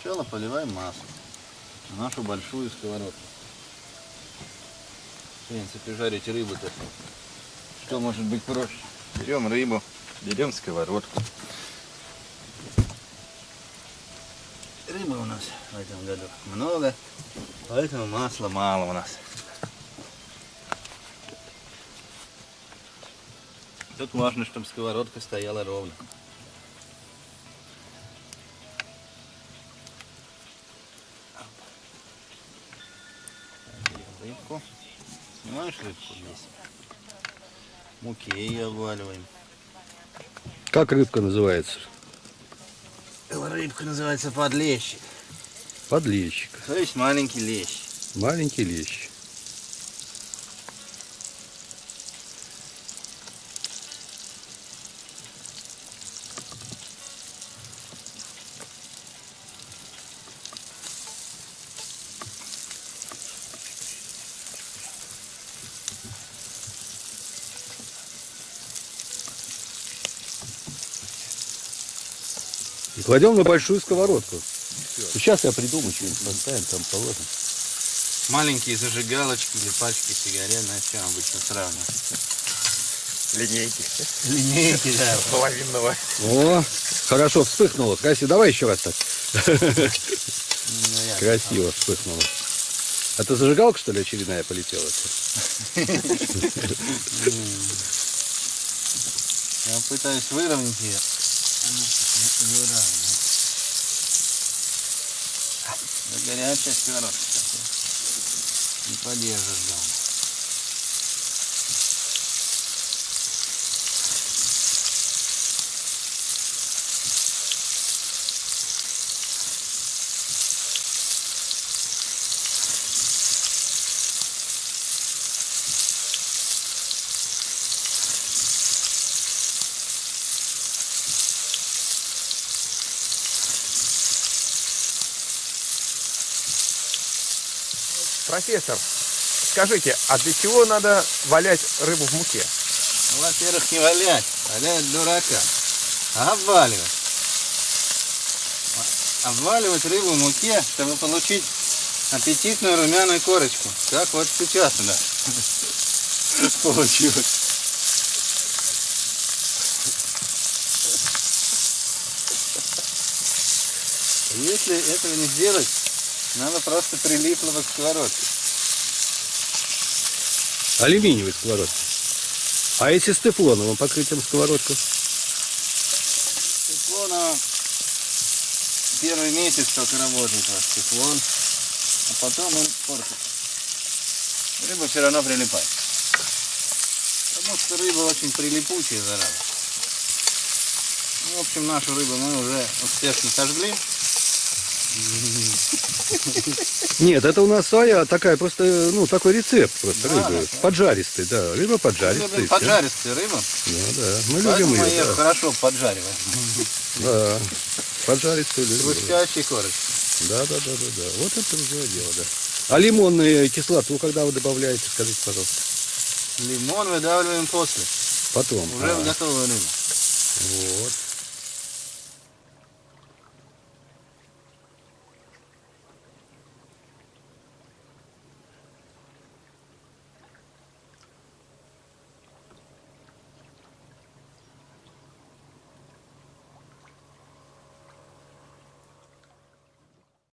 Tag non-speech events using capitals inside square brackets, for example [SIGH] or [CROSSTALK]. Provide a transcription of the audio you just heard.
Сначала поливаем масло на нашу большую сковородку. В принципе, жарить рыбу-то что может быть проще? Берем рыбу, берем сковородку. Рыбы у нас в этом году много, поэтому масла мало у нас. Тут важно, чтобы сковородка стояла ровно. Рыбку. Снимаешь рыбку здесь. Муки ее обваливаем. Как рыбка называется? Рыбка называется подлещик. Подлещик. То есть маленький лещ. Маленький лещ. И кладем на большую сковородку. Сейчас я придумаю, что-нибудь поставим, там положим. Маленькие зажигалочки или пачки сигарет, на чем обычно сравнивают. Линейки. Линейки, да. [LAUGHS] Половинного. О, хорошо вспыхнуло. Красиво. Давай еще раз так. Ну, Красиво вспыхнуло. Это зажигалка, что ли, очередная полетела? [LAUGHS] Я пытаюсь выровнять ее. Да горячая сковородка. такая. Не подержишь дома. Профессор, скажите, а для чего надо валять рыбу в муке? Ну, во-первых, не валять, валять дурака, а обваливать. Обваливать рыбу в муке, чтобы получить аппетитную румяную корочку. Как вот сейчас [LAUGHS] у нас. Если этого не сделать, надо просто прилипло к сковородке. Алюминиевый сковородка. А если с тефлоновым покрытием сковородку? Тефлона первый месяц только работает ваш тефлон, а потом он портится. Рыба все равно прилипает. Потому что рыба очень прилипучая зараза. Ну, в общем, нашу рыбу мы уже успешно сожгли. Нет, это у нас своя такая просто, ну, такой рецепт просто Да, рыбы. да. Поджаристый, да. Рыба поджаристая. любим всё. поджаристую рыбу, Ну да, мы поэтому любим ее. Да. хорошо поджариваем. да. Поджаристую любим. Хрустящей корочкой. Да, да, да, да, да. Вот это другое дело, да. А лимонную кислоту когда вы добавляете, скажите, пожалуйста? Лимон выдавливаем после, Потом. уже А, в готовую рыбу. вот.